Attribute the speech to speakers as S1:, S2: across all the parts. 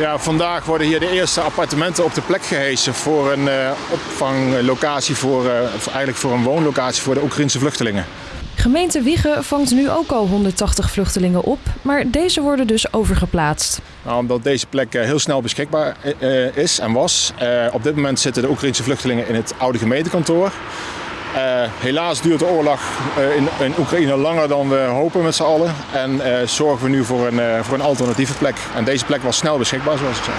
S1: Ja, vandaag worden hier de eerste appartementen op de plek gehesen voor een uh, opvanglocatie, voor, uh, eigenlijk voor een woonlocatie voor de Oekraïnse vluchtelingen.
S2: Gemeente Wiegen vangt nu ook al 180 vluchtelingen op, maar deze worden dus overgeplaatst.
S1: Nou, omdat deze plek heel snel beschikbaar is en was. op dit moment zitten de Oekraïnse vluchtelingen in het oude gemeentekantoor. Uh, helaas duurt de oorlog uh, in, in, Oekraïne langer dan we hopen met z'n allen. En uh, zorgen we nu voor een, voor een alternatieve plek. En deze plek was snel beschikbaar, zoals ik zei.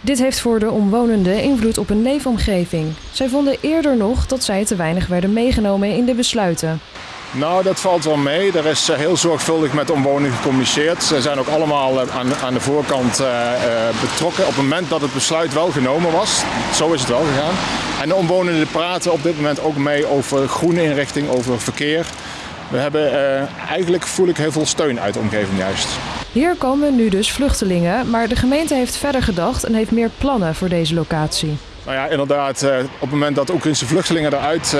S2: Dit heeft voor de omwonenden invloed op hun leefomgeving. Zij vonden eerder nog dat zij te weinig werden meegenomen in de besluiten.
S1: Nou, dat valt wel mee. Er is heel zorgvuldig met de omwonenden gecommuniceerd. Ze zijn ook allemaal aan, aan de voorkant betrokken op het moment dat het besluit wel genomen was. Zo is het wel gegaan. En de omwonenden praten op dit moment ook mee over groene inrichting, over verkeer. We hebben uh, eigenlijk voel ik heel veel steun uit de omgeving juist.
S2: Hier komen nu dus vluchtelingen, maar de gemeente heeft verder gedacht en heeft meer plannen voor deze locatie.
S1: Nou ja, inderdaad, op het moment dat Oekraïnse vluchtelingen eruit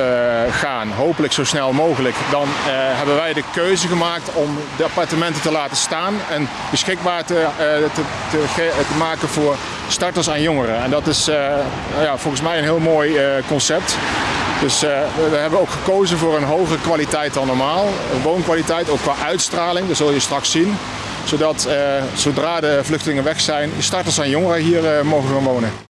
S1: gaan, hopelijk zo snel mogelijk, dan hebben wij de keuze gemaakt om de appartementen te laten staan en beschikbaar te, te, te, te maken voor starters en jongeren. En dat is ja, volgens mij een heel mooi concept. Dus we hebben ook gekozen voor een hogere kwaliteit dan normaal. Woonkwaliteit, ook qua uitstraling, dat zul je straks zien. Zodat zodra de vluchtelingen weg zijn, starters en jongeren hier mogen gaan wonen.